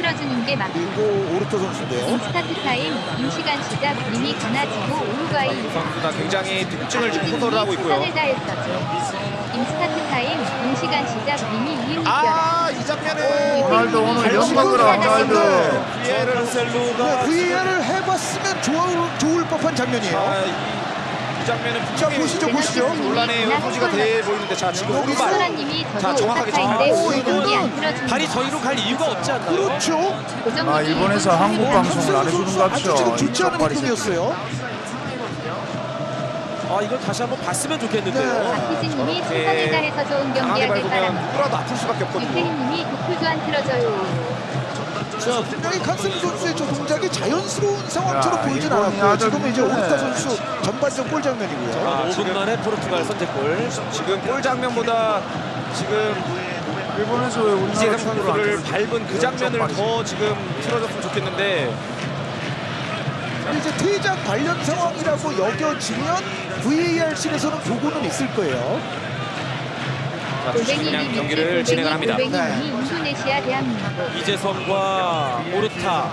틀어주는 게 맞고 그리고 오르토 선수인데요. 스타트 타임 임시간 시작 이미 가나지고 오루과이 선수가 굉장히 특징을 지금 호소를 하고 있고요. 최선을 다했었죠. 임스타트 타임 임시간 시작 이미 이겨라. 아, 이 장면은 호날두 오늘 잘 연막으로 호날두. VAR을 해봤으면 좋을, 좋을 법한 장면이에요. 아, 장면은 자, 보시죠, 보시죠. 논란의 소지가 돼 보이는데 자 지금 오른발 소라님이 자, 저도 정확하게 정확하게. 오이 안 이거는. 발이 저희로 갈 이유가 없지 않나요? 그렇죠. 아, 일본에서 일본 한국 방송을 안 해주는 것 같죠. 지금 좋지 않은 행동이었어요. 아 이걸 다시 한번 봤으면 좋겠는데요. 네. 박희진님이 저렇게 최선을 다해서 좋은 경기 강하게 하길 밟으면 바랍니다. 누구라도 아플 수밖에 없거든요. 유태희님이 안 틀어져요. 자, 분명히 칸셀 선수의 저 동작이 자연스러운 상황처럼 야, 보이진 않았고요. 지금은 이제 네. 오르타 선수 전반전 골 장면이고요. 아, 5분 지금- 만에 포르투갈 선제골. 지금 골 장면보다 지금 일본에서 우리나라 안 선수를? 밟은 그 장면을 더 지금 틀어줬으면 좋겠는데 근데 이제 퇴장 관련 상황이라고 여겨지면 VAR실에서는 보고는 있을 거예요. 자, 주심 골뱅이 그냥 경기를 진행을 합니다. 대한민국. 이재성과 오르타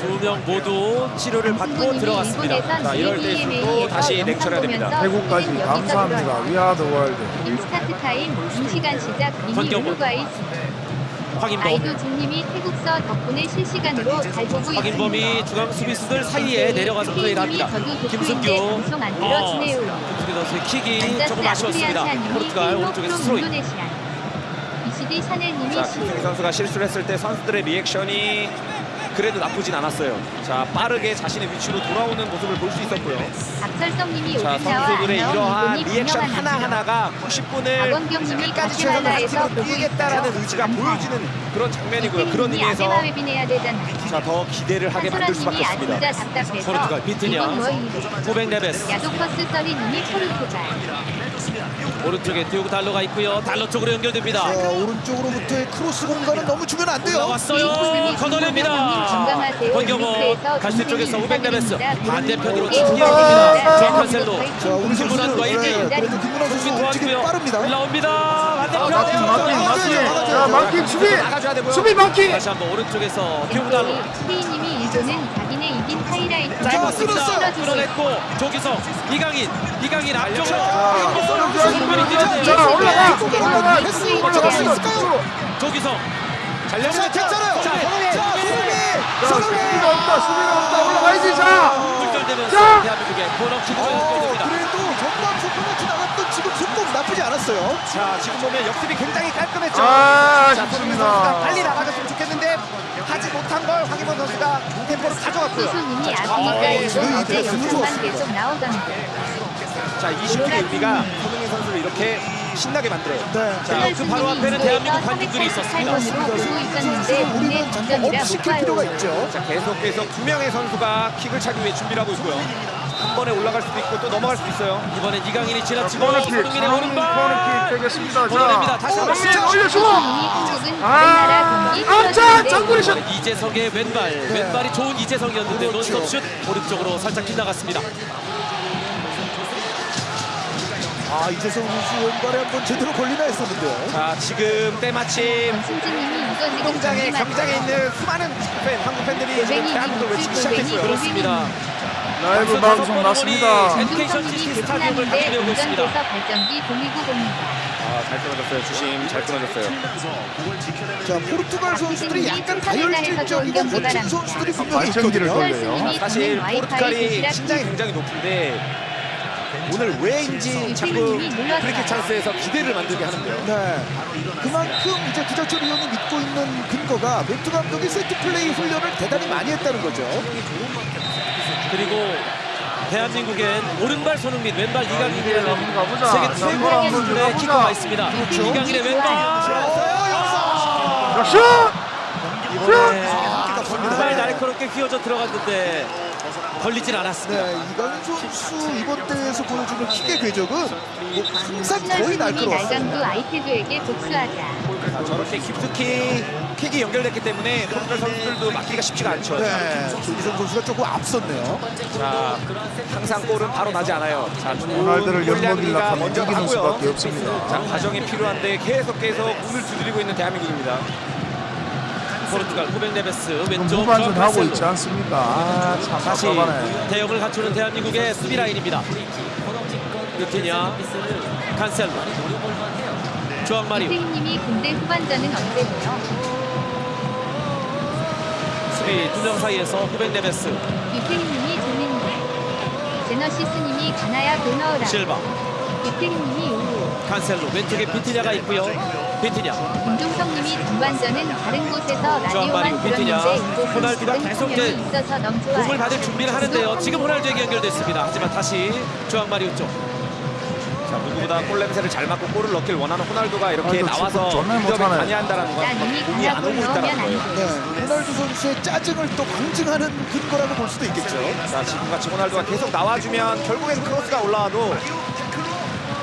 두 명 모두 치료를 받고 들어갔습니다. 자, 이럴 때 ABMA에서 다시 영상 렉처를 해야 됩니다. 태국까지 감사합니다. 위아더 월드. 임스타트 타임 임시간 시작 이미 권경원. 우루과이 확인범. 아이도 중님이 태국서 덕분에 실시간으로 잘 보고 있습니다. 확인범이 중앙 수비수들 사이에 내려가서 플레이를 합니다. 김승규. 들어주네요. 김승규 선수의 킥이 조금 아쉬웠습니다. 포르투갈 오른쪽에. 이시디 샤넬님이 자, 시. 김승희 선수가 실수를 했을 때 선수들의 리액션이 그래도 나쁘진 않았어요. 자, 빠르게 자신의 위치로 돌아오는 모습을 볼 수 있었고요. 박설성님이 자, 선수들의 이러한 리액션 분명한 하나 하나가 90분을 박원경님이 끝까지 최선을 다해서 뛰겠다라는. 의지가. 보여지는 그런 장면이고요. 그런 의미에서. 자, 더 기대를 하게 만들 수밖에 없습니다. 포르투갈 비트냐. 고백 네베스. 야도커스 써리님이 포르투갈. 오른쪽에 디오고 달로가 있고요. 달로 쪽으로 연결됩니다. 자, 오른쪽으로부터의 크로스 공간은 너무 주면 안 돼요. 올라왔어요. 걷어냅니다. 권경호 유니크에서 갈대 쪽에서 동생이 500 네베스 인사드립니다. 반대편으로 네, 튕겨 네, 갑니다. 네, 정 네, 칸셀로. 네, 자, 우리 선수들 김문환과 네, 일대일. 그래도 김문환 선수 움직임이. 빠릅니다. 올라옵니다. 마킹, 마킹, 마킹. 자, 마킹 수비. 수비 마킹. 다시 한번 오른쪽에서 디오고 달로. 스페인님이 일본은 자기네 이긴 하이라이트. 틀어주고 끌어냈고 조기성, 이강인, 이강인 앞쪽으로. 자, 올라가. 올라가. 수 있을까요? 조기성. 자, 괜찮아요. 자. 수비가 없다. 수비가 없다. 올라가야지. 자. 굴절되면서 자! 대한민국의 어, 연결됩니다. 그래도 전반 속도같이 나갔던 지금 속도 않았어요. 자, 지금 보면 역습이 굉장히 깔끔했죠. 아, 자, 손흥민 선수가. 빨리 나가줬으면 좋겠는데 하지 못한 걸 황희범 선수가 템포를 가져갔고요. 희수님이 자, 아프니까 어제 이제 영상만. 계속 나오던데 자, 이 슈팅의 의미가 손흥민 선수를 이렇게 신나게 만들어요. 네. 자, 그 바로 앞에는 대한민국 관중들이 있었습니다. 388번으로 보고 있었는데 우리는 국내 잠깐 동전이라 업못 시킬 필요가. 있죠. 자, 계속해서 두 명의 선수가 킥을 차기 위해 준비를 하고 있고요. 한 번에 올라갈 수도 있고 또 넘어갈 수도 있어요. 이번엔 이강인이 지나치고. 손흥민의 오른발. 되겠습니다. 보내냅니다. 자. 다시 한번 손흥민 올려주고. 아, 다른 나라 경기 아, 자, 틀어주는데 장군이 슛. 이재성의 왼발, 왼발이 좋은 이재성이었는데 그렇죠. 논스톱 슛 오른쪽으로 살짝 빗나갔습니다. 아, 이재성 선수 왼발에 한번 제대로 걸리나 했었는데요. 자, 지금 때마침 운동장에 맞죠? 있는 수많은 팬, 한국 팬들이 지금 대한민국을 외치기. 골뱅이 그렇습니다. 라이브 방송 맞습니다. 에듀케이션 시티 스타디움을 같이 배우고 있습니다. 운전돼서 발전기 돌리고 봅니다. 아, 잘 끊어졌어요. 주심 잘 끊어졌어요. 자, 포르투갈 선수들이 약간 다혈질적이고 멋진 선수들이 분명히 발전기를 있거든요. 돌려요. 선수님이 사실 포르투갈이 신장이 굉장히 높은데 오늘 왜인지 자꾸 브리킥 찬스에서 기대를 만들게 하는데요. 네. 그만큼 이제 구자철 위원이 믿고 있는 근거가 멘투 감독이 세트 플레이 훈련을 대단히 많이 했다는 거죠. 그리고 대한민국엔 오른발 손흥민, 왼발 이강인이라는 한번 가보자. 세계 자, 최고의 기술의. 키커가 있습니다. 이강인의 왼발. 자, 슛. 이번에 정말 날카롭게 휘어져 들어갔는데 걸리진 않았습니다. 네, 이강인 선수 이번 대회에서 보여주는 킥의 궤적은 뭐 항상 거의 날카로웠어요. 날강도 아이패드에게 복수하자. 자, 저렇게 깊숙이 킥이 연결됐기 때문에 포르투갈 선수들도 막기가 쉽지가 않죠. 네, 조기성 선수가 조금 앞섰네요. 자, 항상 골은 바로 나지 않아요. 자, 좋은 호날두를 골 연먹이려 가 하면 먼저. 수밖에 없습니다. 자, 과정이 필요한데 계속 계속 운을 두드리고 있는 대한민국입니다. 포르투갈 후벤 네베스 지금 왼쪽 후반전 하고. 있지 않습니까? 아, 참 다시. 대역을 갖추는 대한민국의 수비 라인입니다. 루티냐, 칸셀로, 조앙 마리오, 이태희님이 군대 후반전은 언제고요? 수비 두명 사이에서 후벤 네베스, 이태희님이 조민구 제너시스님이 가나야 고 넣으라 실바, 이태희님이 우루 칸셀로 왼쪽에 비티냐가 있고요. 비티냐, 김종성님이 전반전은 다른 곳에서 라디오만 들었는데 호날두가 계속. 공을 받을 준비를 하는데요. 지금 호날두에게 연결됐습니다. 하지만 다시 조앙 마리오 쪽. 자, 누구보다 골 냄새를 잘 맡고 골을 넣길 원하는 호날두가 이렇게 아이고, 나와서 축구 정말 공격을 못하네. 많이 한다는 건 공이 안 오고 있다는 거예요. 안 네, 호날두 선수의 짜증을 또 방증하는 근거라고 볼 수도 있겠죠. 자, 지금같이 호날두가 계속 나와주면 결국엔 크로스가 올라와도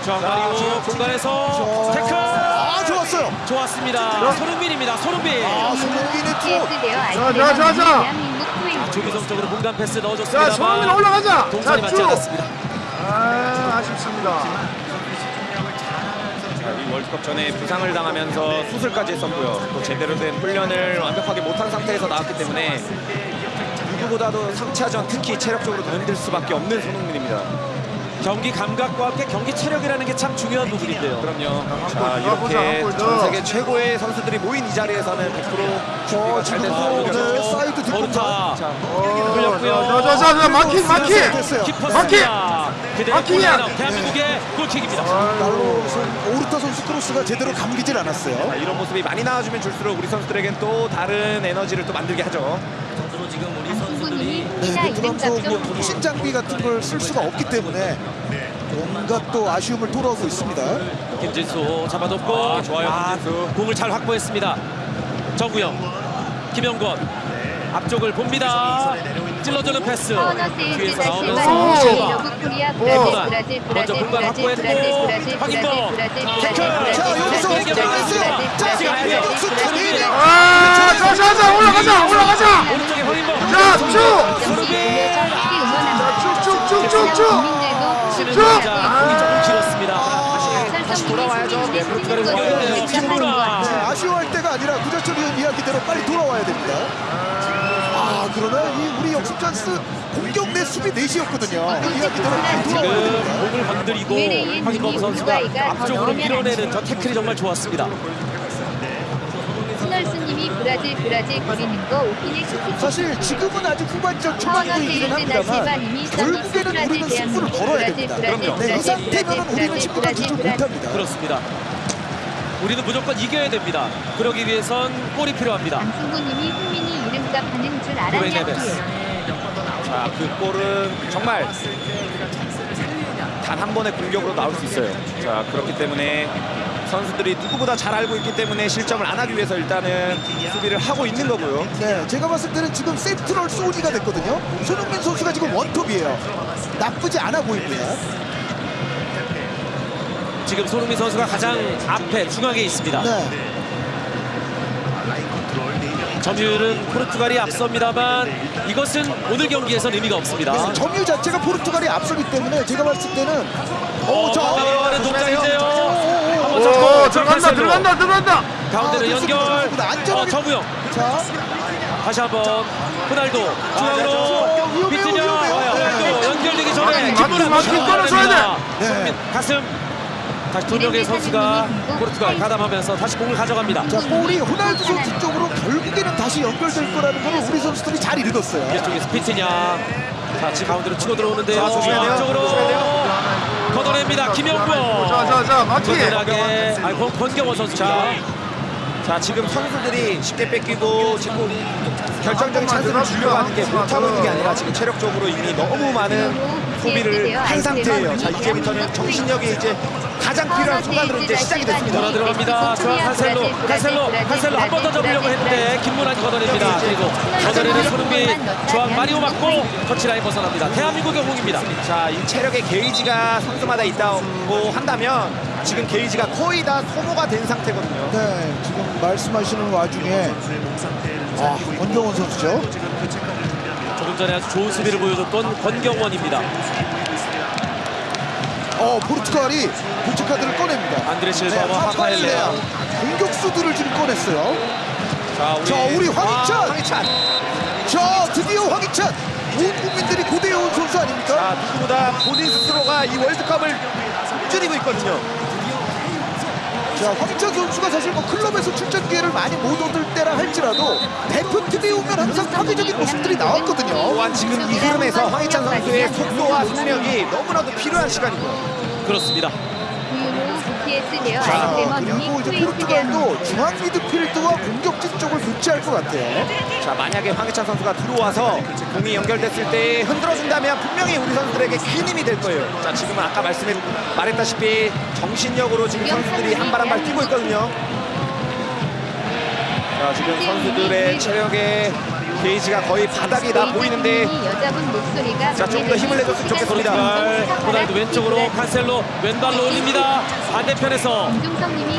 조앙 마리오 공간에서 태클 아 좋았어요. 좋았습니다. 손흥민입니다. 손흥민. 아 손흥민의 투. 자, 자, 자, 자. 대한민국 후임 조규성 쪽으로 공간 패스 자, 넣어줬습니다만 손흥민 올라가자. 동선이 자, 맞지 쭉. 않았습니다. 아, 아쉽습니다. 이 월드컵 전에 부상을 당하면서 수술까지 했었고요. 또 제대로 된 훈련을 완벽하게 못한 상태에서 나왔기 때문에 누구보다도 3차전 특히 체력적으로 더 힘들 수밖에 없는 손흥민입니다. 경기 감각과 함께 경기 체력이라는 게 참 중요한 부분인데요. 그럼요. 자, 이렇게 전 더. 세계 최고의 선수들이 모인 이 자리에서는 100% 준비가 잘 지금 돼서 또 이렇게 네, 사이드 어, 흘렸고요. 자, 자, 자, 자, 마킹, 마킹. 됐어요. 키퍼입니다. 그대로 마킹이야. 골라넣은 대한민국의 골킥입니다. 날로 손- 오르타 선수 크로스가 제대로 감기질 않았어요. 자, 이런 모습이 많이 나와주면 줄수록 우리 선수들에겐 또 다른 에너지를 또 만들게 하죠. 안수구님이 네, 피나 베트남도 이름값 뭐좀 통신 장비 같은 걸 쓸 수가 없기 때문에 온갖 또 아쉬움을 토로하고 있습니다. 김진수 잡아놓고 아, 좋아요, 김진수. 공을 잘 확보했습니다. 정구영, 김영권 앞쪽을 봅니다. 찔러주는 패스. 뒤에서 나오는 먼저 공간 확보했고 황인범 태클. 자, 여기서 올라갔어요. 자, 브라질 쳐내네. 브라질 아, 자, 자, 자, 올라가자, 올라가자. 오른쪽에 황인범. 자, 쭉. 쭉쭉쭉쭉쭉. 동작 공이 조금 길었습니다. 다시 돌아와야죠. 네, 공격이네요. 김문화. 네, 아쉬워할 때가 아니라 구자철 위원 이야기대로 빨리 돌아와야 됩니다. 아, 그러나 이 우리 역습 찬스 공격 내 수비 넷이었거든요. 빨리 돌아와야 지금. 공을 건드리고 황인범 선수가 앞쪽으로 밀어내는 저 태클이 정말 좋았습니다. 신월수님이 브라질 브라질 그리는 거 오피닉 스티치 사실 지금은 아직 후반전 초반이긴 합니다만 결국에는 우리는 승부를 걸어야 됩니다. 그럼요. 네, 이 상태면 우리는 10분간 진출 못합니다. 그렇습니다. 우리는 무조건 이겨야 됩니다. 그러기 위해선 골이 필요합니다. 안승구님이 흥민이 이름값 하는 줄 알았냐. 자, 그 골은 정말 단 한 번의 공격으로 나올 수 있어요. 자, 그렇기 때문에 선수들이 누구보다 잘 알고 있기 때문에 실점을 안 하기 위해서 일단은 수비를 하고 있는 거고요. 네, 제가 봤을 때는 지금 센트럴 소니가 됐거든요. 손흥민 선수가 지금 원톱이에요. 나쁘지 않아 보입니다. 지금 손흥민 선수가 가장 앞에 중앙에 있습니다. 네, 점유율은 포르투갈이 앞섭니다만 이것은 오늘 경기에선 의미가 없습니다. 네, 점유 자체가 포르투갈이 앞서기 때문에 제가 봤을 때는 어, 오, 자, 가방하는 동작인데요. 들어간다. 들어간다, 들어간다. 가운데는 아, 연결. 안전하게- 어, 정우영 자, 다시 한번 호날두 중앙으로 어, 위험해요, 비트냐 네. 연결되기 전에 김문환 끊어줘야 돼. 네. 가슴 다시 두 명의 선수가 포르투갈 가담하면서 다시 공을 가져갑니다. 자, 볼이 호날두 선수 쪽으로 결국에는 다시 연결될 거라는 걸 우리 선수들이 잘 읽었어요. 이쪽에서 비트냐 자 지금 가운데로 치고 들어오는데요. 자, 조심해야 돼요. 쪽으로 조심해야 돼요. 걷어냅니다. 김영권 자, 자, 자, 마키. 건전하게 아, 권- 권경원 선수입니다. 자, 지금 선수들이 쉽게 뺏기고 지금 결정적인 찬스를 주려고 하는 게 못하고 있는 게 아니라 지금 체력적으로 이미 너무 많은 소비를 한 상태예요. 자, 이제부터는 정신력이 이제 가장 필요한 순간으로 이제 시작이 됐습니다. 돌아 들어갑니다. 중앙 칸셀로, 칸셀로, 칸셀로 한 번 더 잡으려고 했는데 김문환이 걷어냅니다. 그리고 걷어내는 손흥민, 중앙 마리오 맞고 터치라인 벗어납니다. 대한민국의 공입니다. 자, 이 체력의 게이지가 선수마다 있다고 한다면 지금 게이지가 거의 다 소모가 된 상태거든요. 네, 지금 말씀하시는 와중에 아, 권경원 선수죠. 전에 아주 좋은 수비를 보여줬던 권경원입니다. 어, 포르투갈이 교체 카드를 꺼냅니다. 안드레 네, 실바와 하파엘레아. 공격수들을 지금 꺼냈어요. 자, 우리, 자 우리 황희찬 아, 황희찬. 자 드디어 황희찬 온 국민들이 고대해온 선수 아닙니까? 자, 누구보다 본인 스스로가 이 월드컵을 줄이고 있거든요. 자 황희찬 선수가 사실 뭐 클럽에서 출전 기회를 많이 못 얻을 때라 할지라도 대표팀에 오면 항상 파괴적인 모습들이 나왔거든요. 또한 지금 이 흐름에서 황희찬 선수의 속도와 속력이 너무나도 필요한 시간이고요. 그렇습니다. 그리고 이제 포르투갈도 중앙 미드필드와 공격진 쪽을 교체할 것 같아요. 자, 만약에 황희찬 선수가 들어와서 공이 연결됐을 때 흔들어준다면 분명히 우리 선수들에게 큰 힘이 될 거예요. 자, 지금은 아까 말씀해 말했다시피 정신력으로 지금 선수들이 한 발 한 발 뛰고 있거든요. 자, 지금 선수들의 체력의 게이지가 거의 바닥이 나 보이는데 자, 좀더 힘을 내줬으면 좋겠습니다. 발, 호날두 왼쪽으로 칸셀로 왼발로 올립니다. 반대편에서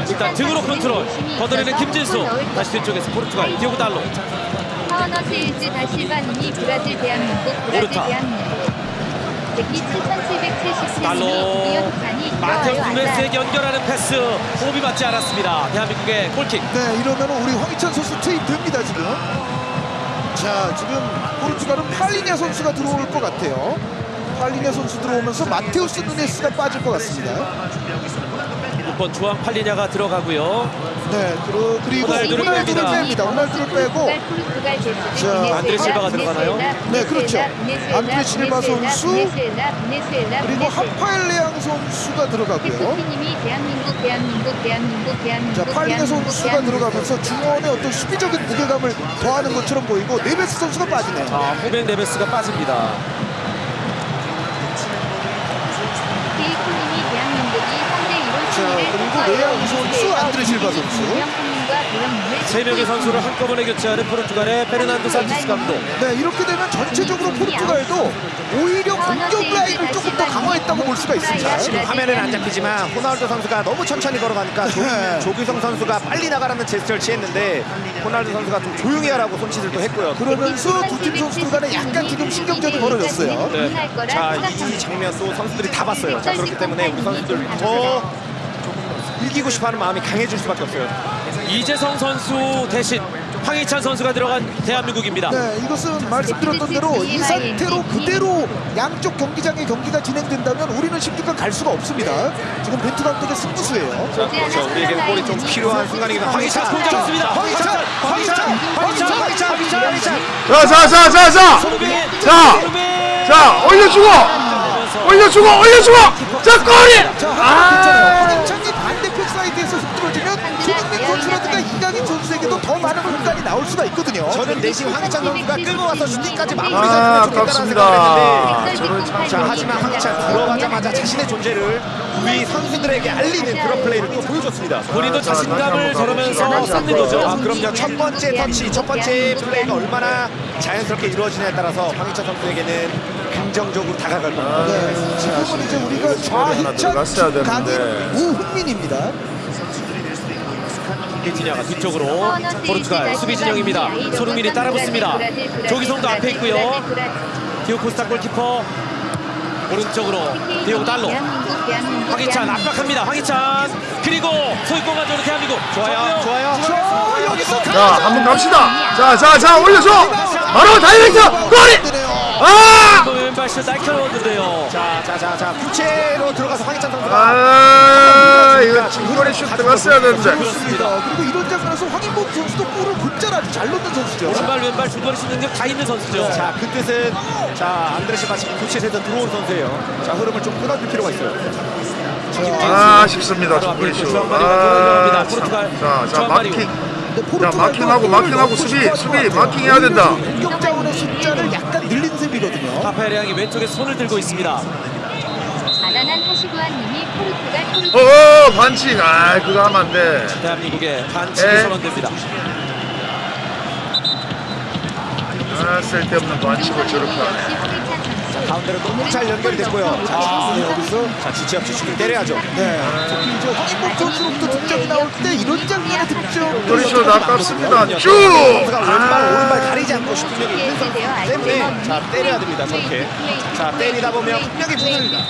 일단 등으로 컨트롤 걷어내는 김진수 다시 뒤쪽에서 포르투갈 디오고 달로 파워너 세일즈 다실바님이 브라질 대한민국 브라질 오르타. 대한민국 7777님이 달로 마테우스 누네스에게 연결하는 패스 호흡이 맞지 않았습니다. 대한민국의 골킥 네, 이러면 우리 황희찬 선수 투입됩니다 지금. 자, 지금 포르투갈은 팔리냐 선수가 들어올 것 같아요. 팔리냐 선수 들어오면서 마테우스 누네스가 빠질 것 같습니다. 6번 주황 팔리냐가 들어가고요. 네, 그리고, 그리고 호날두를 호날두를 뺍니다. 뺍니다. 호날두를 빼고 제스, 자, 안드레 실바가 들어가나요? 네, 그렇죠. 안드레 실바 선수, 그리고. 하파엘 레앙 선수가 들어가고요. 자, 대한민국, 선수가. 들어가면서 중원의 어떤 수비적인 무게감을 더하는 것처럼 보이고 네베스 선수가 빠지네요. 자, 후벤 네베스가 빠집니다. 자, 그리고 레앙 선수, 안드레 실바 선수. 세 명의 선수를 한꺼번에 교체하는 포르투갈의 페르난도 산티스 감독. 네, 이렇게 되면 전체적으로 포르투갈도 오히려 공격 라인을 조금 더 강화했다고 볼 수가 있습니다. 지금 화면에는 안 잡히지만 호날두 선수가 너무 천천히 걸어가니까 조, 네. 조규성 선수가 빨리 나가라는 제스처를 취했는데 호날두 선수가 좀 조용히 하라고 손짓을 또 했고요. 그러면서 두 팀 선수들 간에 약간 지금 신경전이 벌어졌어요. 네. 자, 이 장면 또 선수들이 다 봤어요. 자, 그렇기 때문에 우리 선수들 더 이기고 싶어하는 마음이 강해질 수밖에 없어요. 이재성 선수 대신 황희찬 선수가 들어간 대한민국입니다. 네, 이것은 말씀드렸던 대로 이 상태로 그대로 양쪽 경기장의 경기가 진행된다면 우리는 16강 갈 수가 없습니다. 지금 벤투 감독의 승부수예요. 자, 그렇죠. 우리에게는 골이 좀 필요한 합니다. 황희찬, 공장 있습니다. 황희찬, 황희찬, 황희찬, 황희찬, 황희찬, 황희찬. 자, 자, 자, 자, 자. 자! 자, 올려주고! 올려주고! 올려주고! 자, 골이! 자, 아. 사이드에서 흔들어주면 손흥민 선수라든가 이강인 선수에게도 더 많은 공간이 나올 수가 있거든요. 저는 내심 황희찬 선수가 끌고 와서 슈팅까지 마무리 아, 아깝습니다. 했는데 자, 하지만 황희찬 들어가자마자 자신의 존재를 우리 선수들에게 알리는 그런 플레이를 또 보여줬습니다. 본인도 자신감을 저러면서 쌓는 거죠. 아, 그럼요. 첫 번째 터치, 첫 번째 플레이가 얼마나 자연스럽게 이루어지냐에 따라서 황희찬 선수에게는 긍정적으로 다가갈 겁니다. 네, 지금은 이제 우리가 하나 좌희찬 강인. 우흥민입니다. 아르헨티나가 뒤쪽으로 포르투갈 수비 진영입니다. 손흥민이 따라붙습니다. 조기성도 앞에 있고요. 디오코스타 골키퍼 오른쪽으로 디오고 달로 황희찬 압박합니다. 황희찬 그리고 소유권 가져오는 대한민국 좋아요, 좋아요. 저 여기서 자, 한번 갑시다. 자, 자, 자, 올려줘! 바로 다이렉트! 골 이! 아! 왼발슛 날카로웠는데요. 자, 자, 자, 자. 교체로 들어가서 황희찬 선수가 아, 이거 중거리 슛 들어갔어야 되는데. 그렇습니다. 그리고 이런 장면에서 황인범 선수도 골을 곧잘 아주 잘 넣는 선수죠. 오른발 왼발 중거리 슛 능력 다 있는 선수죠. 자, 그 뜻은 자, 안드레 실바 지금 교체돼서 들어온 선수예요. 자, 흐름을 좀 끊어줄 필요가 있어요. 아, 쉽습니다. 중거리 슛. 아, 자, 자. 마킹. 근데 자, 마킹하고 마킹하고 수비, 수비. 마킹해야 된다. 공격 자원의 숫자를 약간 늘린 셈이거든요. 파페레앙이 왼쪽에 손을 들고 있습니다. 아다난 하시구아님이 포르투갈 어, 포르투갈 어, 반칙. 아, 그거 하면 안 돼. 대한민국의 반칙이 에. 선언됩니다. 아, 쓸데없는 반칙을 저렇게 하네. 가운데로 너무 잘 연결이 됐고요. 자, 아, 여기서 자, 지체 없이 슈팅 때려야죠. 네, 특히 이제 황인범 선수로부터 득점이 나올 때 이런 장면의 득점 슛 아깝습니다. 쭉! 왼발, 아. 오른발 가리지 않고 슈팅 력이 있는 선수이기 때문에 자, 자, 때려야 됩니다, 저렇게. 자, 때리다 보면 분명히 문을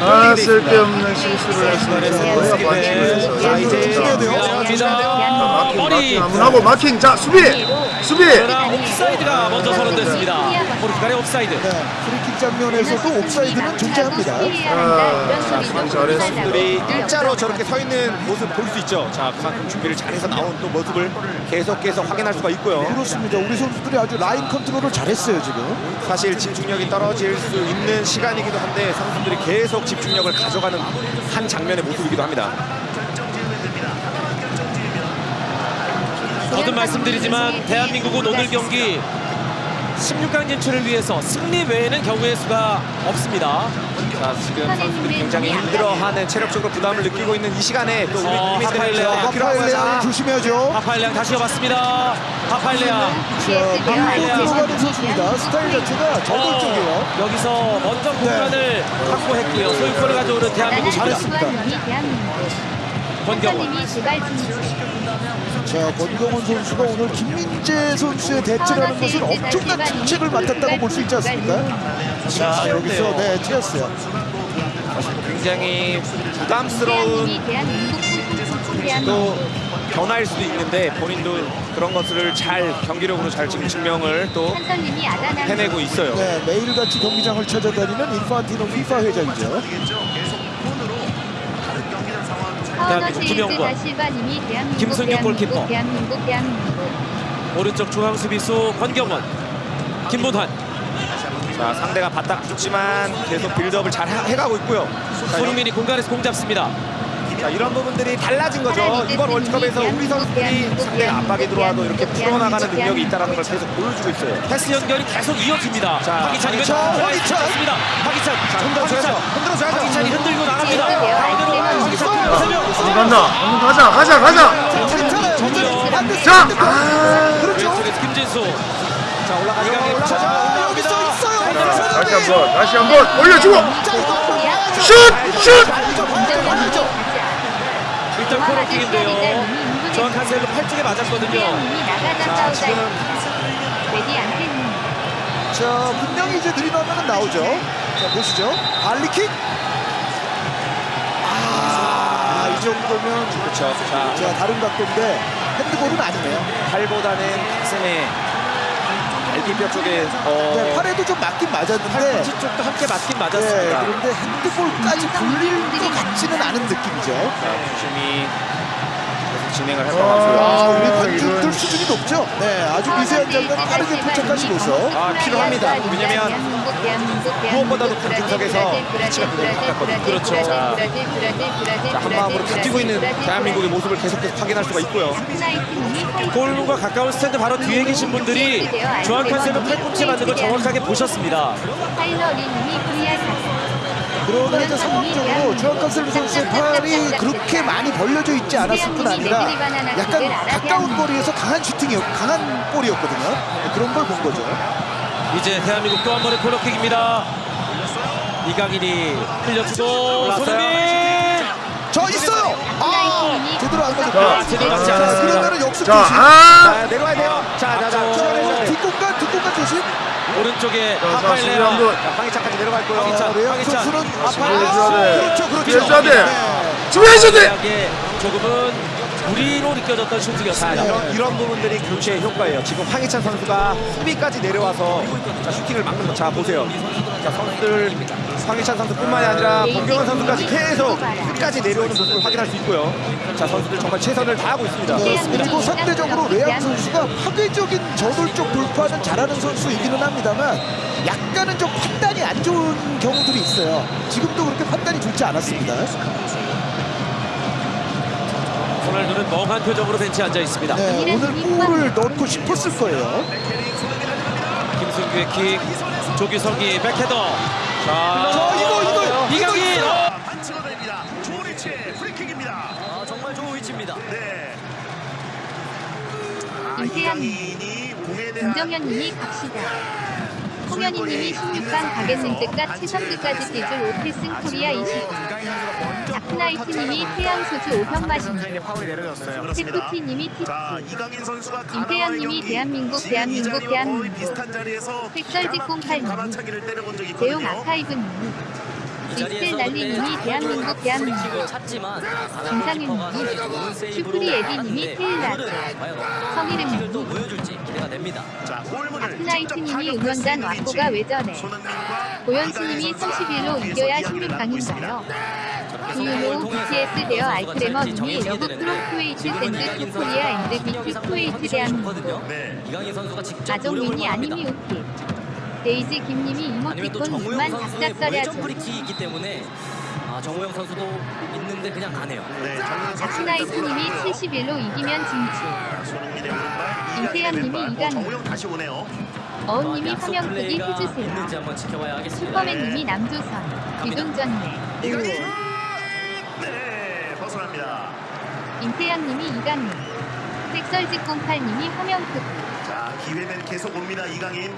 아 쓸데없는 실수를 했습니다 자, 이제 중요합니다. 마킹 머리. 하고 마킹 자 수비 수비 옵사이드가 먼저 선언됐습니다. 포르투갈의 옵사이드. 네, 장면에서도 옵사이드는 존재합니다. 자, 참 잘했습니다. 들이 일자로 저렇게 서 있는 모습 볼 수 있죠. 자, 그만큼 준비를 잘해서 나온 또 모습을 계속해서 확인할 수가 있고요. 그렇습니다. 우리 선수들이 아주 라인 컨트롤을 잘했어요 지금. 사실 집중력이 떨어질 수 있는 시간이기도 한데 선수들이 계속 집중력을 가져가는 한 장면의 모습이기도 합니다. 거듭 말씀드리지만 대한민국은 오늘 경기 16강 진출을 위해서 승리 외에는 경우의 수가 없습니다. 자, 지금 선수들이 굉장히 힘들어하는 체력적으로 부담을 느끼고 있는 이 시간에 또 우리 어, 국민들의 거자 조심해야죠. 하파일량 다시. 하파일레아. 자, 밀고 들어가는 선수입니다. 스타일 자체가 저돌적이에요. 어, 여기서 먼저 공간을 확보했고요. 소유권을 가져오는 대한민국입니다. 잘했습니다. 권경원. 자, 권경원 선수가 오늘 김민재 선수의 대체라는 것은 엄청난 중책을 맡았다고 볼 수 있지 않습니까? 자, 여기서 네, 튀었어요. 굉장히 부담스러운 또 변화일 수도 있는데 본인도 그런 것을 잘 경기력으로 잘 지금 증명을 또 해내고 있어요. 네, 매일같이 경기장을 찾아다니는 인파티노 피파 회장이죠. 다실바님이 대한민국 김승규 골키퍼. 대한민국 대한민국 오른쪽 중앙 수비수 권경원. 김문환. 자 상대가 바닥 붙지만 계속 빌드업을 잘 해- 해가고 있고요. 자, 손흥민이 공간에서 공 잡습니다. 자 이런 부분들이 달라진 거죠. 이번 월드컵에서 우리 선수들이 상대가 압박이 들어와도 이렇게 풀어나가는 능력이 있다는 걸 계속 보여주고 있어요. 패스 연결이 계속 이어집니다. 자, 박희찬이 박희찬, 왼쪽 박희찬. 박희찬. 자 흔들어줘야죠. 흔들어줘야죠. 박희찬이 흔들고 나갑니다. 네, 가운데로 네, 박희찬 네. 간다 가자 가자 가자 자 아, 그렇죠. 김진수. 자 올라가죠. 이강인 올라가죠. 아, 여기서 있어요. 자, 다시 한번 다시 한번 올려주고 슛슛 봐야죠, 봐야죠. 일단 코너킥인데요. 정확한 셀로 팔 쪽에 맞았거든요. 자 지금 자, 분명히 이제 화면은 나오죠. 자, 보시죠. 발리킥. 정도면 그렇죠. 자 자, 다른 각도인데 핸드볼은 아니네요. 팔보다는 가슴에 갈비뼈 쪽에 어, 네, 팔에도 좀 맞긴 맞았는데 팔꿈치 쪽도 함께 맞긴 네, 맞았습니다. 그런데 핸드볼까지 굴릴 것 같지는 않은 느낌이죠. 자, 계속 진행을 아, 해봐가지고요. 우리 아, 관중들 이건- 수준이 높죠? 네, 아주 미세한 장면 빠르게 포착하시고서 아, 필요합니다. 왜냐면 무엇보다도 관중석에서 피치가 굉장히 가깝거든요. 그렇죠. 자, 자, 한 마음으로 버티고 있는 대한민국의 모습을 계속해서 확인할 수가 있고요. 골문과 가까운 스탠드 바로 뒤에 계신 분들이 중앙 칸셀로 팔꿈치 맞는 걸 정확하게 보셨습니다. 그러나 이제 상황적으로 주한 칸셀로 선수의 팔이 그렇게 많이 벌려져 있지 않았을 뿐 아니라 약간 가까운 거리에서 강한 슈팅이었, 강한 볼이었거든요. 네, 그런 걸 본 거죠. 이제 대한민국 또 한 번의 코너킥입니다. 이강인이 흘려주고. 손흥민 저 있어요. 아, 제대로 안 제대로 맞지 않았습니다. 그러면은 역습 자 조심. 아, 자, 내려와야 돼요. 자, 자, 자. 아, 자, 뒷공간, 뒷공간 조심. 오른쪽에 자, 황희찬까지 내려갈 거예요. 황희찬. 레앙 황희찬. 수비해줘야 돼. 그렇죠, 그렇죠. 수비해줘야 돼. 네. 수비해줘야 돼 대학의 조금은 무리로 느껴졌던 자, 슈팅이었습니다. 이런, 이런 부분들이 교체의 효과예요. 지금 황희찬 선수가 수비까지 내려와서 자, 슈팅을 막는 거. 자, 보세요. 자, 선수들 황희찬 선수뿐만이 아니라 권경원 선수까지 계속 끝까지 내려오는 모습을 확인할 수 있고요. 자, 선수들 정말 최선을 다하고 있습니다. 네, 그리고 상대적으로 레앙 선수가 파괴적인 저돌적 돌파는 잘하는 선수이기는 합니다만 약간은 좀 판단이 안 좋은 경우들이 있어요. 지금도 그렇게 판단이 좋지 않았습니다. 호날두는 멍한 표정으로 벤치에 앉아 있습니다. 네, 오늘 골을 넣고 싶었을 거예요. 김승규의 킥, 조규성이 백헤더. 자, 자, 이거 이거 이강인. 어, 안 치러냅니다. 좋은 위치에 프리킥입니다. 아, 정말 좋은 위치입니다. 네. 아, 임태현. 이강인이 공에 대한 김정현님이 갑시다. 홍현희님이 16강 가겠는 뜻과 최선두까지 뛰줄 오필승 코리아 20. 다크나이트님이 태양소주 5병 마십니다. 이강인 선수가 임태현님이 대한민국, 대한민국, 대한민국. 적이 제용 있거든요. 아카이브님. 이 이스텔 날리님이 근데 대한민국, 대한민국. 김상윤님, 슈프리 에디님이 테일라드. 성희름님. 또 보여줄지 기대가 됩니다. 자, 골문을 다크나이트님이 직접 응원단 저래? 손흥민과 고현수님이 이강인 선수가 31로 뒤에서 이겨야 이야기를 나누고 있습니다. 16강인가요? 유로 BTS 되어 알크레머님이 러브 프로쿠웨이트 샌드 코리아 앤드 비트 쿠웨이트 대한민국 아종민이. 아님이 웃기 데이즈 김님이 이모티콘 무회전 프리킥이 있기 때문에 아, 정우영 선수도 있는데 그냥 가네요. 네, 일단 71로 이기면 진출 임태현님이. 어, 이강인. 정우영 다시 오네요. 어은님이 약속 화면 크기 해주세요. 슈퍼맨님이 남조선 귀동전네 이강인 네, 벗어납니다. 임태현님이 이강인 색설직공팔님이 화면 크기 자, 기회는 계속 옵니다. 이강인.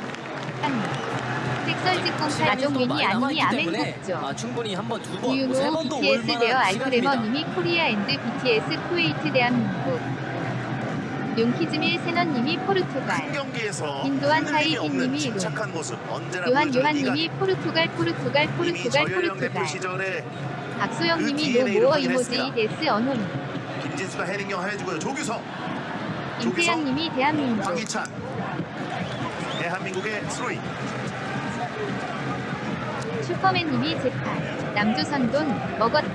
아종민이 아님이 아멘국죠 아, 충분히 한 번 두 번, 뭐세 유로 번도 BTS 올 되어 만한 시간입니다. 알크레머님이 코리아 앤드 BTS 쿠웨이트 대한민국 용키즈밀 세너님이 큰 포르투갈 인도한 흔들림이 사이 없는 빈님이 로. 침착한 모습 언제나 요한 요한님이. 포르투갈 포르투갈 포르투갈 포르투갈 시절에 박소영님이 그 DNA를 노모어 확인했습니다. 이모지 데스 언호님 김진수가 헤딩경 해주고요. 조규성, 임태양님이 대한민국 대한민국의 스로이. 슈퍼맨님이 재판 남조선 돈 먹었다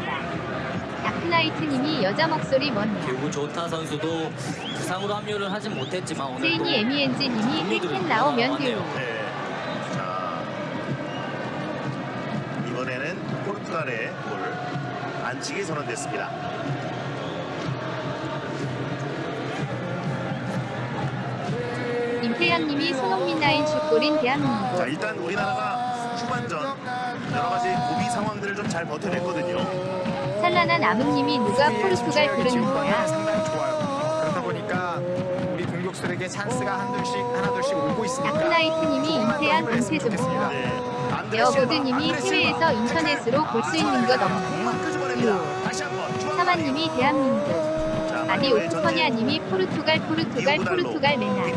다크나이트님이 여자 목소리 뭐냐 그리고 조타 선수도 부상으로 합류를 하진 못했지만 오늘 세인이 에미엔지님이 힐캔 나오면 듀오 네. 자 이번에는 포르투갈의 골 안치기 선언됐습니다. 임태양님이 손흥민 라인 슛골인 자 대한민국. 일단 우리나라가 후반전 여러 가지 고비 상황들을 좀 잘 버텨냈거든요. 찬란한 아문님이 누가 포르투갈 부르는 거야 상당히 좋아요. 그러다 보니까 우리 공격수들에게 찬스가 한둘씩 하나둘씩 오고 네. 안드레 실바, 여보드님이 안드레 실바. 해외에서 인터넷으로 볼 수 있는 것 없나요? 사마님이 대한민국. 자, 마리오의 오프퍼니아님이 포르투갈 포르투갈 디오고 포르투갈 메날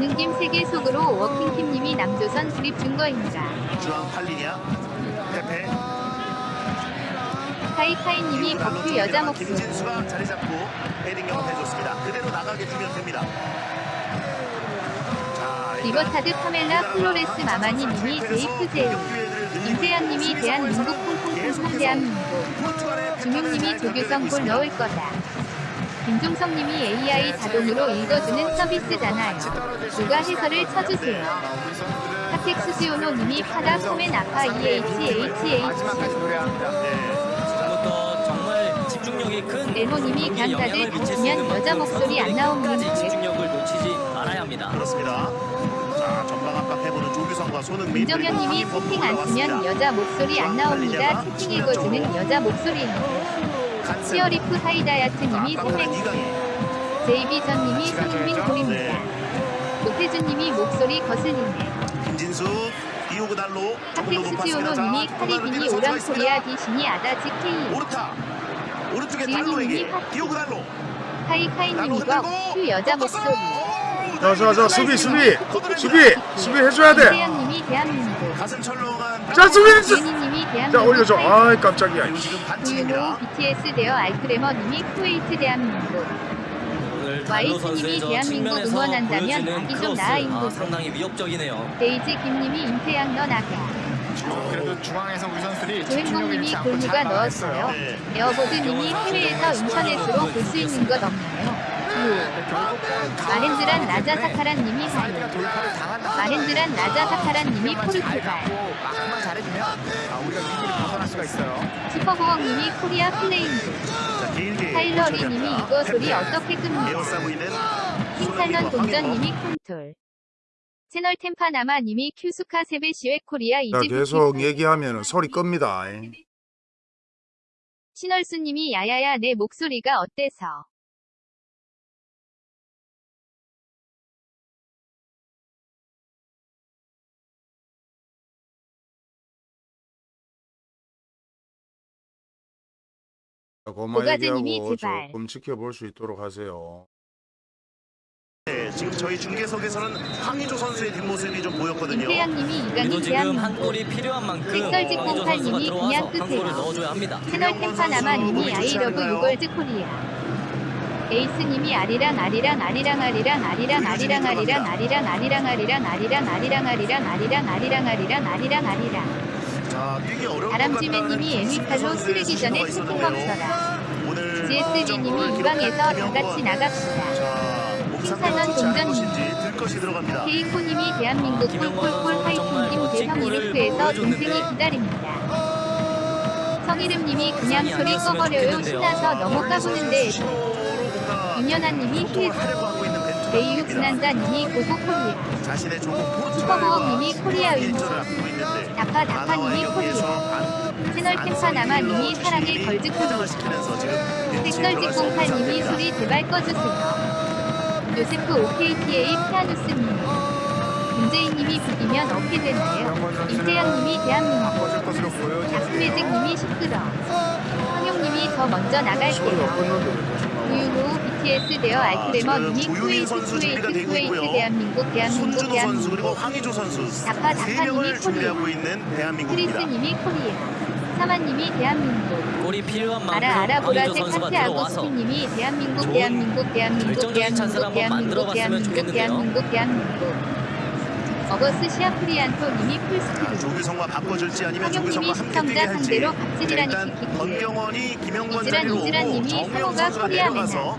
빅티니아. 권능김 세계 속으로 워킹팀님이 남조선 수립 증거입니다. 주앙 팔리냐? 페페 카이카이님이 버큐 여자 목소리 김진수가 자리 잡고 헤딩 영업해줬습니다. 그대로 나가게 두면 됩니다. 자, 리버타드 파멜라 플로레스 마마니님이 제이프 제이 임태현님이 대한민국 콩콩콩콩 대한민국 중용님이 조규성 골 넣을 거다 김종성님이 AI 자동으로 읽어주는 서비스잖아요 누가 해설을 쳐주세요 하텍스 지오노님이 파다 포맨 아파 EHHH 미칠 수 다치면 여자 목소리 안 나오는 집중력을 놓치지 말아야 합니다. 그렇습니다. 자, 전방 압박 해보는 조규성과 손흥민 김정현님이 그리고 채팅 안 쓰면 여자 목소리 안 나옵니다. 채팅 읽어주는 여자 목소리입니다. 치어리프 하이다야트님이 소맥 이강인. 제이비전님이 손흥민 골입니다. 노태준님이 목소리 거슬리네. 김진수 이호그 달로 조금 더 하텍스 높았습니다. 지오노님이 자, 카리비니 선수가 오랑 있습니다. 코리아 디신이 아다지 케이 오르타 오른쪽에 달로에게. 이호그 달로 달로 하이카이님 이거 흔들고 큐 여자. 목소리 오, 자, 자, 자, 수비, 수비. 수비, 수비 해줘야 돼. 이태현님이 대한민국 가슴 철렁한 자, 수비, 자, 대한민국 올려줘. 아이, 깜짝이야. 반칙입니다. BTS 되어 알크레머님이 쿠웨이트 대한민국 저 대한민국 응원한다면 아기 좀 크로스, 나아 아, 상당히 위협적이네요. 데이지 김님이 임태양 너 나가 그래도 중앙에서 우리 선수들이 않고 골무가 잘 넣었어요. 네. 에어보드님이 해외에서 인터넷으로 볼 수 있는 것 없나요? 라자 사카란 님이 라자 사카란 님이 잘 포르투갈 갖고 막만 잘해주면 아, 우리가 위기를 벗어날 수가 있어요. 슈퍼보험님이 코리아 플레인즈 자, 길게 타일러리 님이 이거 소리 어떻게 끕니까? 킹탈런 손흥민과 동전 님이 콘톨 채널 템파나마 님이 큐스카 세베시웨 코리아 야, 이집트 계속 얘기하면 소리 끕니다. 신월수 님이 야야야 내 목소리가 어때서 고마 고가즈님이 얘기하고 제발. 조금 지켜볼 수 있도록 하세요. 네, 지금 저희 중계석에서는 황의조 선수의 뒷모습이 좀 보였거든요. 임태양님이 우리도 이강인 지금 한 대한민국 골이 필요한 만큼 선수가 꽁팔님이 들어와서 그냥 한 끄세요. 골을 넣어줘야 합니다. 채널 템파나마님이 아이러브 유걸즈 코리아 에이스님이 아리랑 아리랑 아리랑 아리랑 아리랑 아리랑 아리랑 아리랑 아리랑 아리랑 아리랑 아리랑 아리랑 아리랑 아리랑 아리랑 아리랑 아리랑 자, 뛰기 어려울 다람쥐맨님이 에미칼로 쓰레기 전에 멈춰라 오늘 GSB님이 이 방에서 다 같이 나갑시다. 킹산원 동전님. 케이코님이 대한민국 꿀꿀꿀 화이팅님 대형 이르프에서 동생이 기다립니다. 성이름님이 그냥 소리 꺼버려요 신나서 너무 까부는데 이년아님이 힐 레이유 보입니다. 지난자님이 고고 코리아 자신의 조국 포르투갈과 코리아 있는데 다파 다파님이 코리아 채널 템파나마님이 사랑의 걸즈 코리아 색설지 꽁팔님이 소리 제발 꺼주세요. 요세프 OKTA 피아누스님. 문재인님이 비기면 어떻게 되나요? 임태양님이 대한민국. 다스매직님이 시끄러. 황용님이 저 먼저 나갈게요. BTS 되어 알크레머님이 조유민 쿠웨이트 선수 쿠웨이트 쿠웨이트 있고요. 대한민국 대한민국 손준호 선수 그리고 대한민국. 황의조 선수 다파 세 다파님이 코리아. 준비하고 있는 대한민국입니다. 크리스님이 코리아. 사마님이 대한민국. 골이 필요한 만큼 알아 알아 황의조 보라색 선수가 하트 들어와서 아고스티님이 대한민국 대한민국 대한민국 대한민국 대한민국 대한민국. 대한민국 대한민국 어거스 시아프리안토님이 풀스크린 조규성과 바꿔줄지 아니면 황영님이 조규성과 함께 뛰게 시청자 할지 일단. 권경원이 김영권 자리로 오고 상호가 선수가 코리아 내려가서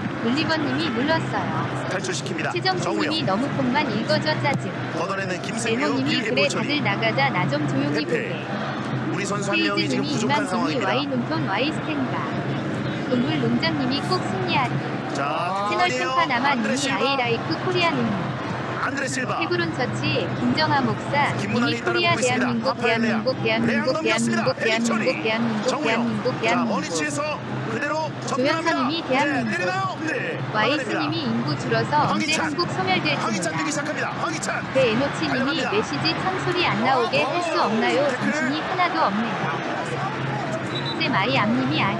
올리버님이 눌렀어요. 탈출시킵니다. 최정수님이 너무 폰만 읽어줘 짜증. 걷어내는 김승규 길게 그래 다들 나가자 나 좀 조용히. 보게. 우리 선수 한 명이 지금 부족한 상황입니다. 와이 논톤 와이 스텐가. 동물 농장님이 꼭 승리하리. 자, 채널 나마님이 실바. 아이라이크 코리아님. 안드레 실바. 해브론 처치 김정아 목사 이미 코리아. 대한민국. 대한민국 대한민국. 대한민국 대한민국 대한민국. 대한민국 자, 대한민국 머리치에서 그대로 조현선님이 대한민국. 네? 네. 와이스님이 인구 줄어서 언제. 한국 소멸될지 몰라. 배에노치님이. 메시지 찬소리 안 나오게 할 수 없나요? 정신이 하나도 없네요 쌤 아이 암님이 아니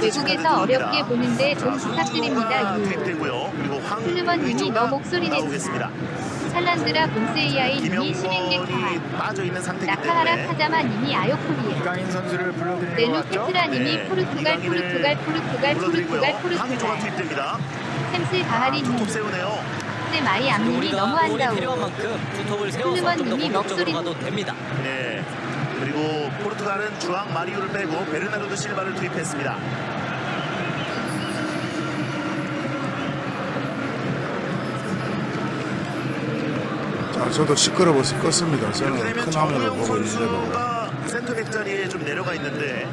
외국에서. 어렵게 보는데 좀 자, 부탁드립니다 손흥민이 유 투입되고요. 그리고 슬리먼님이 황의조가 너 목소리. 나오겠습니다. 찰란드라 심행객 김영권이 파할 빠져 있는 상태이기 나카하라 때문에 카자마 님이 아요코리아 이강인 선수를 불러드리는 렐루 것 같죠? 페트라 님이 네, 포르투갈 포르투갈 포르투갈. 포르투갈 포르투갈 가하리님 톱 세우네요. 쌤 아이 암님이 너무 더 슬리먼님이 공격적으로 목소리- 가도 됩니다. 네. 그리고 포르투갈은 주앙 마리오를 빼고 베르나르도 실바를 투입했습니다. 자, 저도 시끄러워서 껐습니다. 저는 큰 화면을 보고 있는데도. 선수가 센터백 자리에 좀 내려가 있는데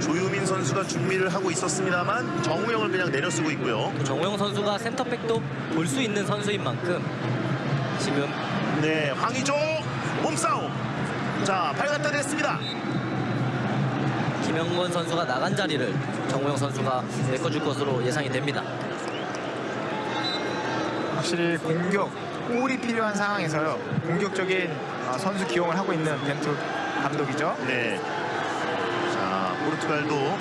조유민 선수가 준비를 하고 있었습니다만 정우영을 그냥 내려쓰고 있고요. 정우영 선수가 센터백도 볼 수 있는 선수인 만큼 지금 네, 황의조 몸싸움. 자, 발 갖다 댔습니다. 김영권 선수가 나간 자리를 정우영 선수가 메꿔줄 것으로 예상이 됩니다. 확실히 공격, 골이 필요한 상황에서요. 공격적인 어, 선수 기용을 하고 있는 벤투 감독이죠. 네. 자, 포르투갈도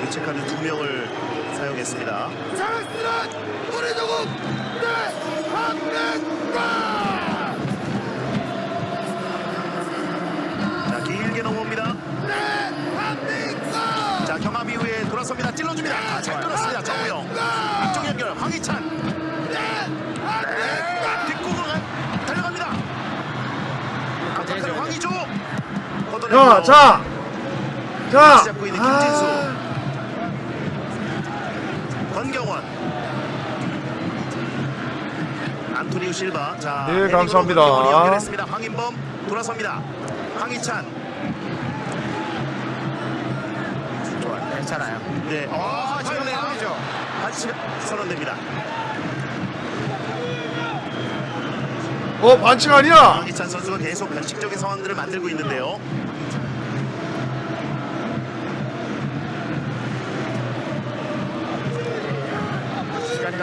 교체 카드 두 명을 사용했습니다. 자, 길게 넘어옵니다. 자, 경합 이후에 돌아섭니다. 찔러줍니다. 아, 잘 끊었습니다. 정우영. 앞쪽 연결 황희찬. 네. 뒷공을 가- 달려갑니다. 압박하는 황희조. 걷어내고요. 자, 자, 자. 잡고 있는 김진수. 아, 권경원. 안토니오 실바. 자, 네, 감사합니다. 연결했습니다. 황인범 돌아섭니다. 황희찬. 괜찮아요. 네. 아, 지금 파울이네요. 파울이죠. 반칙 선언됩니다. 어 반칙 아니야? 황희찬 선수가 계속 변칙적인 상황들을 만들고 있는데요.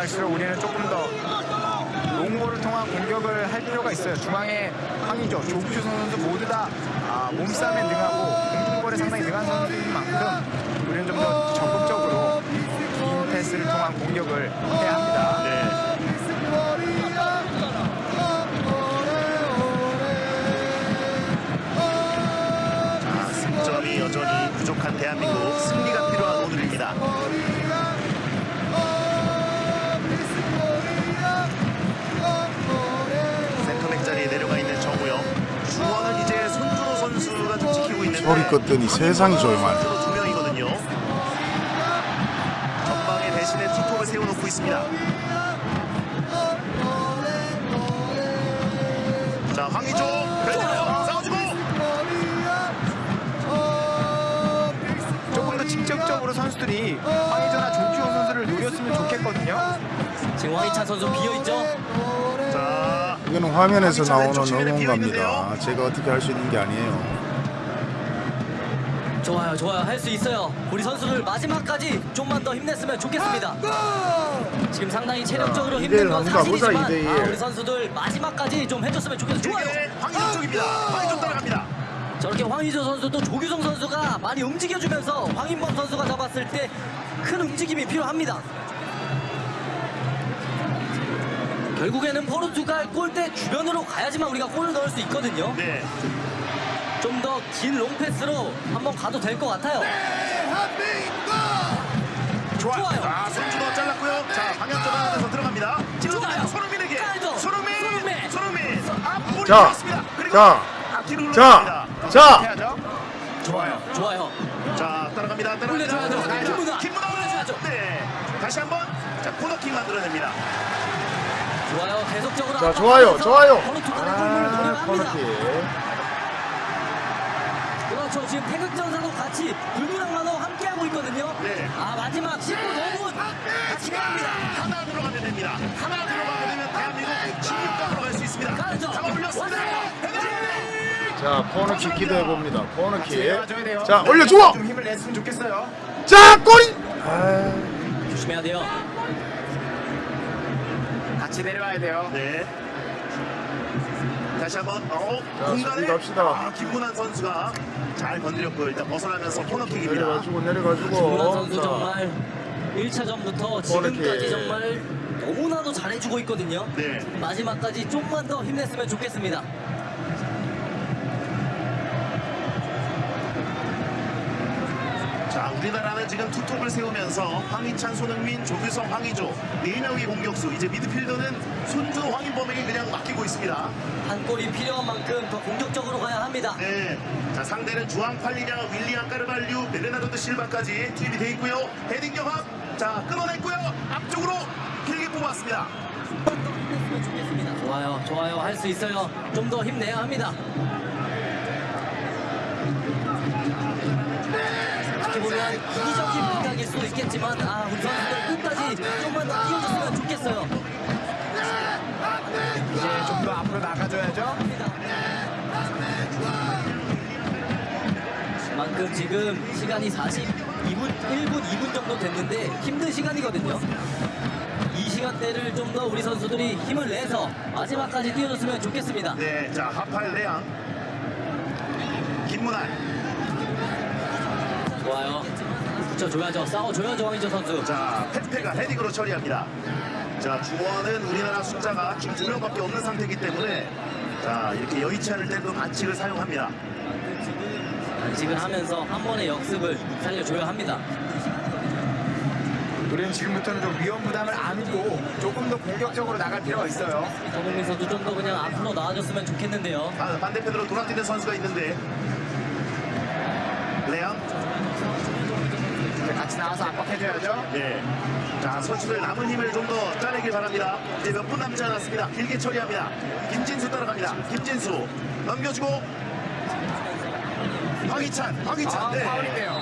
갈수록 우리는 조금 더 롱볼을 통한 공격을 할 필요가 있어요. 중앙에 황의조, 조규 선수 모두 다 아, 몸싸움에 능하고 공중볼에 상당히 능한 선수인 만큼 우리는 좀 더 적극적으로 긴 패스를 통한 공격을 해야 합니다. 네. 자, 승점이 여전히 부족한 대한민국 승리가 소리 껐더니 세상이 조용하네. 두 명이거든요. 전방에 대신에 투톱을 세워놓고 있습니다. 자, 황희조 왼쪽 싸워주고 조금 더 직접적으로 선수들이 황의조나 조규호 선수를 노렸으면 좋겠거든요. 지금 황희찬 선수 비어있죠? 자, 이거는 화면에서 나오는 응원가입니다. 제가 어떻게 할 수 있는 게 아니에요. 좋아요, 좋아요. 할 수 있어요. 우리 선수들 마지막까지 좀만 더 힘냈으면 좋겠습니다. 지금 상당히 체력적으로 자, 힘든 건 사실이지만. 아, 우리 선수들 마지막까지 좀 해줬으면 좋겠어요. 좋아요. 황희조 쪽입니다. 황희조 따라갑니다. 저렇게 황희조 선수도 조규성 선수가 많이 움직여주면서 황인범 선수가 잡았을 때 큰 움직임이 필요합니다. 결국에는 포르투갈 골대 주변으로 가야지만 우리가 골을 넣을 수 있거든요. 네. 좀 더 긴 롱패스로 한번 가도 될 것 같아요. 좋아요. 좋아요. 자, 손준호 잘랐고요. 자, 방향 전환하면서 들어갑니다. 찔러주나요? 좋아요. 손흥민에게. 깔죠. 손흥민. 손흥민. 손흥민. 앞볼이 자. 그리고 자, 앞뒤로 자. 자. 좋아요. 좋아요. 자, 따라갑니다. 따라갑니다. 김문화. 올려줘야죠. 네. 다시 한번. 자, 코너킥 만들어냅니다. 좋아요. 계속적으로 자 좋아요 좋아요. 아. 코너킥. 그렇죠. 지금 태극전사도 같이 불구랑만호 함께하고 있거든요. 네. 아 마지막 15분 같이 갑니다. 하나 들어가면 됩니다. 하나 들어가게 되면 대한민국 16강으로 갈 수 있습니다. 가야죠. 잡아 올렸습니다. 자 코너킥 기대해 봅니다. 코너킥. 자 올려줘. 좀 힘을 냈으면 좋겠어요. 자 골이. 아, 조심해야 돼요. 같이 내려와야 돼요. 네. 다시 한번 어 자, 공간에 갑시다. 아, 김문환 선수가 잘 건드렸고 일단 벗어나면서 코너킥입니다. 내려가지고 내려가지고. 김문환 선수 자, 정말 1차전부터 지금까지. 정말 너무나도 잘해주고 있거든요. 네. 마지막까지 좀만 더 힘냈으면 좋겠습니다. 자 우리나라는 지금 투톱을 세우면서 황희찬, 손흥민, 조규성, 황희조 네 명의 공격수 이제 미드필더는 손준호, 황인범에게 그냥 맡기고 있습니다. 한 골이 필요한 만큼 더 공격적으로 가야 합니다. 네. 자 상대는 주앙 팔리냐, 윌리안 까르발류, 베르나르도 실바까지 투입이 돼 있고요. 헤딩 경합. 자 끊어냈고요. 앞쪽으로 길게 뽑았습니다. 좋아요, 좋아요. 할 수 있어요. 좀 더 힘내야 합니다. 보면 이기적인 부탁일 수도 있겠지만 아 우리 선수들 끝까지 좀만 더 뛰어줬으면 좋겠어요. 이제 좀 더 앞으로 나가줘야죠. 만큼 지금 시간이 42분, 1분, 2분 정도 됐는데 힘든 시간이거든요. 이 시간대를 좀 더 우리 선수들이 힘을 내서 마지막까지 뛰어줬으면 좋겠습니다. 네. 자 하팔 레앙. 김문환. 좋아요. 붙여 줘야죠. 싸워 줘야죠, 황희조 선수. 자, 페페가 헤딩으로 처리합니다. 자, 중원은 우리나라 숫자가 지금 두 명밖에 없는 상태이기 때문에 자, 이렇게 여의치 않을 때도 반칙을 사용합니다. 단식을 하면서 한 번의 역습을 살려줘야 합니다. 우리는 지금부터는 좀 위험 부담을 안고 조금 더 공격적으로 나갈 필요가 있어요. 손흥민 선수 좀 더 그냥 앞으로 나와줬으면 좋겠는데요. 아, 반대편으로 돌아뛰는 선수가 있는데 이제 같이 나와서 압박해줘야죠. 네. 자, 선수들 남은 힘을 좀 더 짜내길 바랍니다. 이제 몇 분 남지 않았습니다. 길게 처리합니다. 김진수 따라갑니다. 김진수 넘겨주고 황희찬, 황희찬. 아, 네. 파울인데요.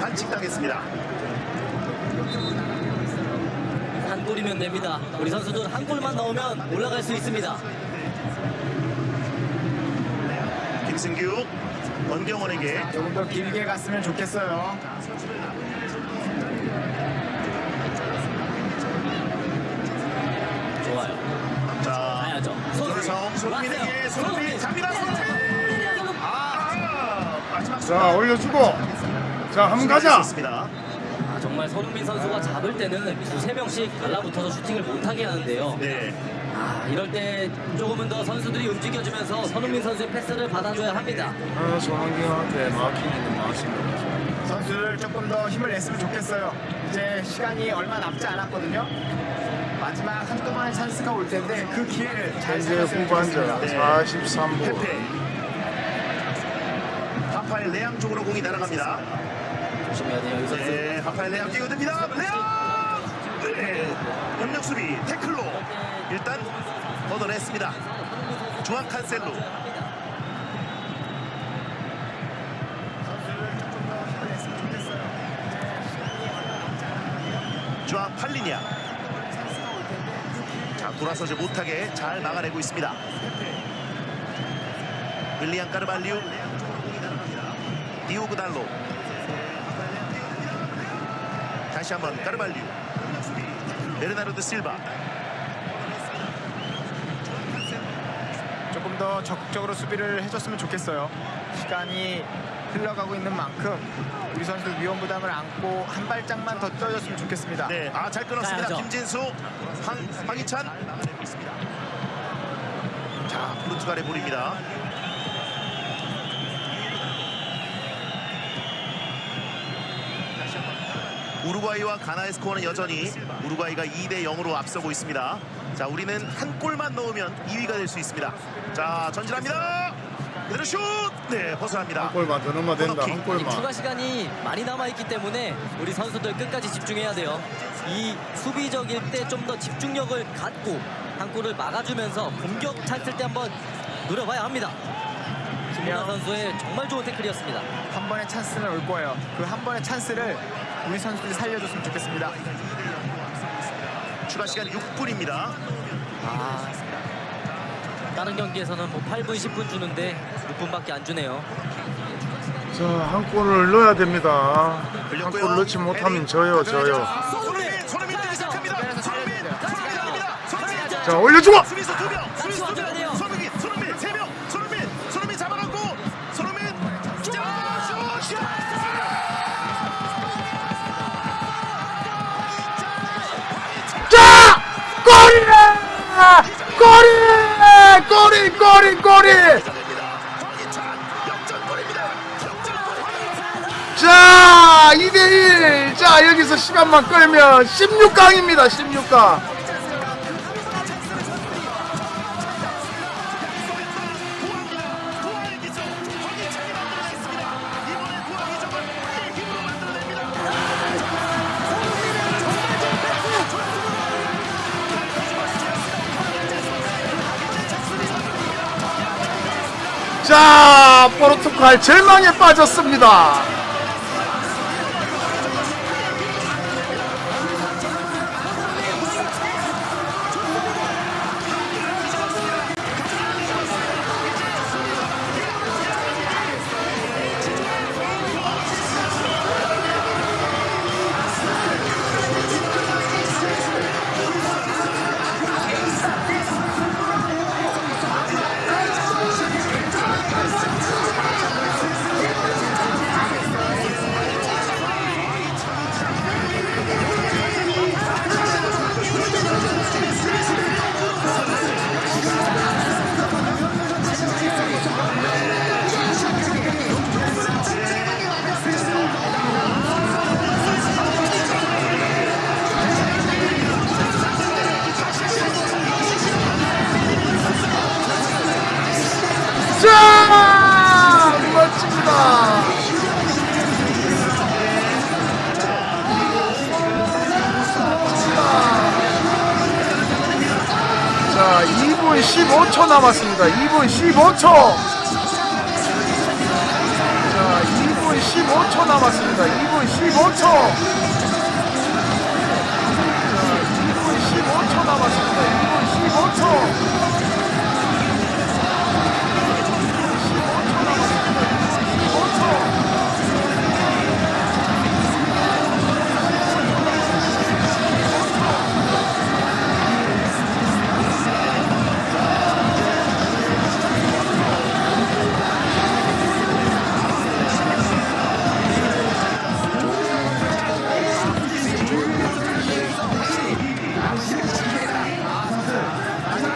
반칙 당했습니다. 한 골이면 됩니다. 우리 선수들 한 골만 넣으면 올라갈 수 있습니다. 김승규 원경원에게. 조금 더 길게 갔으면 좋겠어요. 좋아요. 자 가야죠. 손성 손민에게 손민. 잡니다 손민. 아 마지막 자 올려주고. 자 한번 가자. 습니다. 아, 정말 손흥민 선수가 잡을 때는 두세 명씩 달라붙어서 슈팅을 못하게 하는데요. 네 아, 이럴 때 조금은 더 선수들이 움직여주면서 손흥민 선수의 패스를 받아줘야 합니다. 아, 손흥민한테 막히는 맛입니다 선수들 조금 더 힘을 냈으면 좋겠어요. 이제 시간이 얼마 남지 않았거든요. 마지막 한두 번의 찬스가 올 텐데 그 기회를 잘 살렸으면 후반전 좋겠습니다. 43분 페페 하파엘 레앙 쪽으로 공이 날아갑니다 조심해야 돼요. 네 하파엘 레앙 뛰어듭니다 레앙 네 협력 수비 태클로 일단 걷어냈습니다. 중앙 칸셀로. 중앙 팔리냐 자 돌아서지 못하게 잘 막아내고 있습니다. 윌리안 까르발리우. 디오그 달로. 다시 한번 까르발리우. 베르나르드 실바 조금 더 적극적으로 수비를 해줬으면 좋겠어요. 시간이 흘러가고 있는 만큼 우리 선수 위험 부담을 안고 한 발짝만 더 뛰어줬으면 좋겠습니다. 네, 아 잘 끊었습니다. 가야죠. 김진수, 황, 황희찬. 자, 포르투갈의 볼입니다. 우루과이와 가나의 스코어는 여전히 우루과이가 2대 0으로 앞서고 있습니다. 자, 우리는 한 골만 넣으면 2위가 될 수 있습니다. 자, 전진합니다. 그대로 슛! 네, 벗어납니다. 한 골만 더 넣으면 된다 한이 골만 추가 시간이 많이 남아있기 때문에 우리 선수들 끝까지 집중해야 돼요. 이 수비적일 때 좀 더 집중력을 갖고 한 골을 막아주면서 공격 찼을 때 한번 노려봐야 합니다. 김연아 선수의 정말 좋은 태클이었습니다. 한 번의 찬스는 올 거예요. 그 한 번의 찬스를 우리 선수들이 살려줬으면 좋겠습니다. 추가 시간 6분입니다. 아, 다른 경기에서는 뭐 8분, 10분 주는데 6분밖에 안 주네요. 자 한 골을 넣어야 됩니다. 한. 골 넣지 못하면 져요 져요. 손흥민, 손흥 됩니다. 황희찬 역전골입니다. 역전골. 자 2대1 자 여기서 시간만 끌면 16강입니다 16강 18 절망에 빠졌습니다.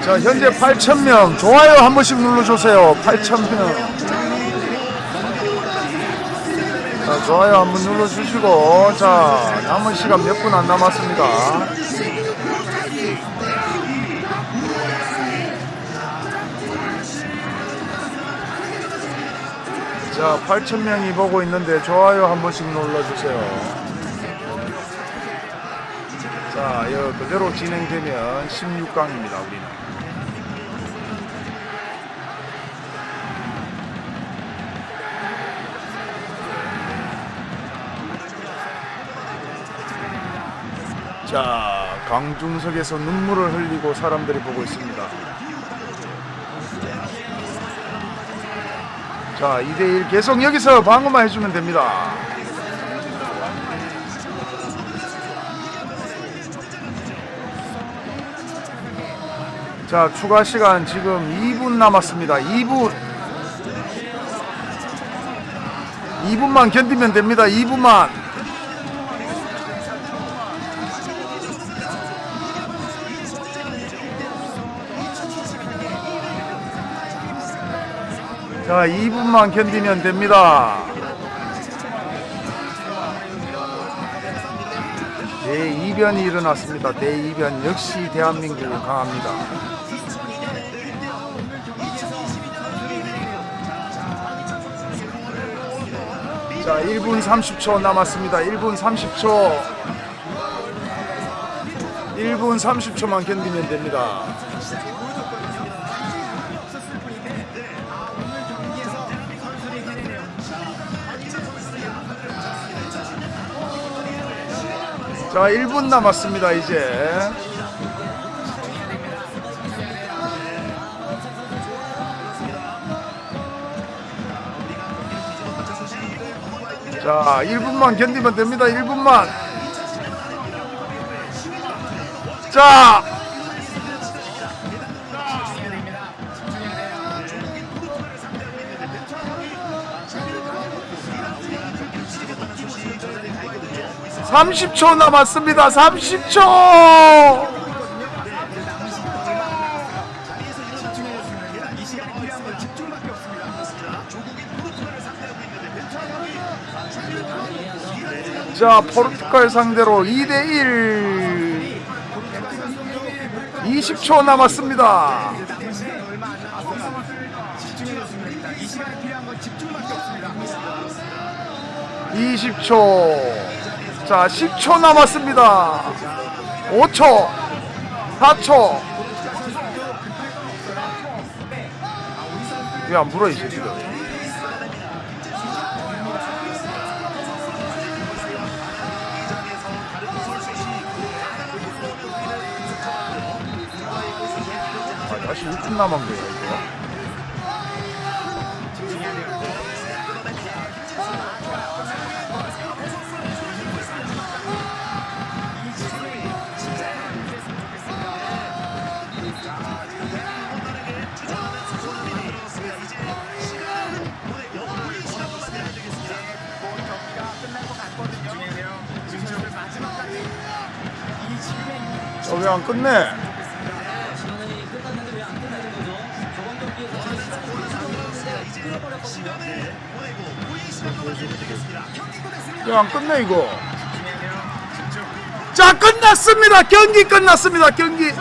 자 현재 8,000명. 좋아요 한 번씩 눌러주세요. 8,000명. 자 좋아요 한 번 눌러주시고 자 남은 시간 몇 분 안 남았습니다. 자 8,000명이 보고 있는데 좋아요 한 번씩 눌러주세요. 자, 이거 그대로 진행되면 16강입니다, 우리는. 자, 강중석에서 눈물을 흘리고 사람들이 보고 있습니다. 자, 2대1 계속 여기서 방어만 해주면 됩니다. 자 추가 시간 지금 2분 남았습니다. 2분. 2분만 견디면 됩니다. 2분만 자 2분만 견디면 됩니다 대이변이 일어났습니다 대이변 역시 대한민국은 강합니다 자, 1분 30초 남았습니다. 1분 30초. 1분 30초만 견디면 됩니다. 자, 1분 남았습니다, 이제. 자, 1분만 견디면 됩니다. 1분만. 자. (30초) 남았습니다. (30초) 자 포르투갈 상대로 2대1 20초 남았습니다. 20초 자 10초 남았습니다. 5초 4초. 왜 안 불어 이 새끼들 아, 다시 6분 남은 거야 왜 안 끝내? 왜 안 끝내 이거? 자 끝났습니다. 경기 끝났습니다. 경기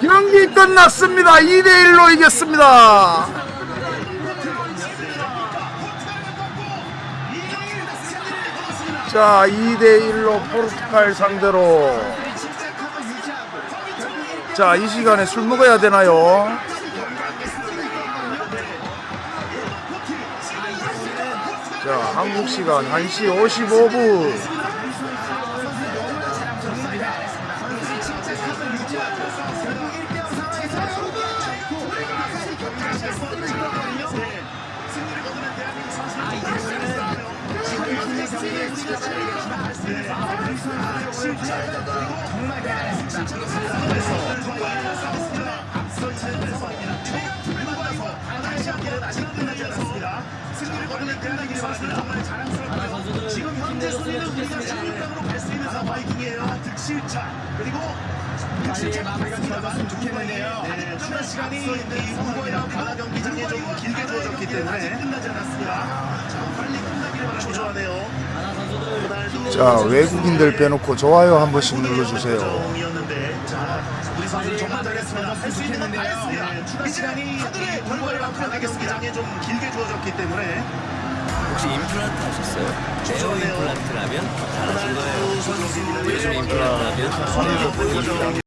경기 끝났습니다. 2대 1로 이겼습니다. 자 2대 1로 포르투갈 상대로 자 이 시간에 술 먹어야 되나요? 자, 한국 시간 1시 55분. 현재 순위는 우리가 16강으로 갈 수 있는 상황이에요. 득실차 그리고 득실차 마무리가 되었으면 좋겠는데요. 네, 추가 시간이 이 후보랑 가나 경기장에 좀 길게 주어졌기 때문에 끝나지 않았습니다. 자, 빨리 끝나기를 바랍니다. 초조하네요. 호날두 자, 외국인들 빼놓고 좋아요 한 번씩 눌러주세요. 수 있는 했습니다. 추가 시간이 하늘의 결과를 가나 경기장에 좀 길게 주어졌기 때문에 혹시 임플란트 하셨어요? 네오 임플란트라면 잘하신 거예요. 요즘 임플란트라면 보여줘.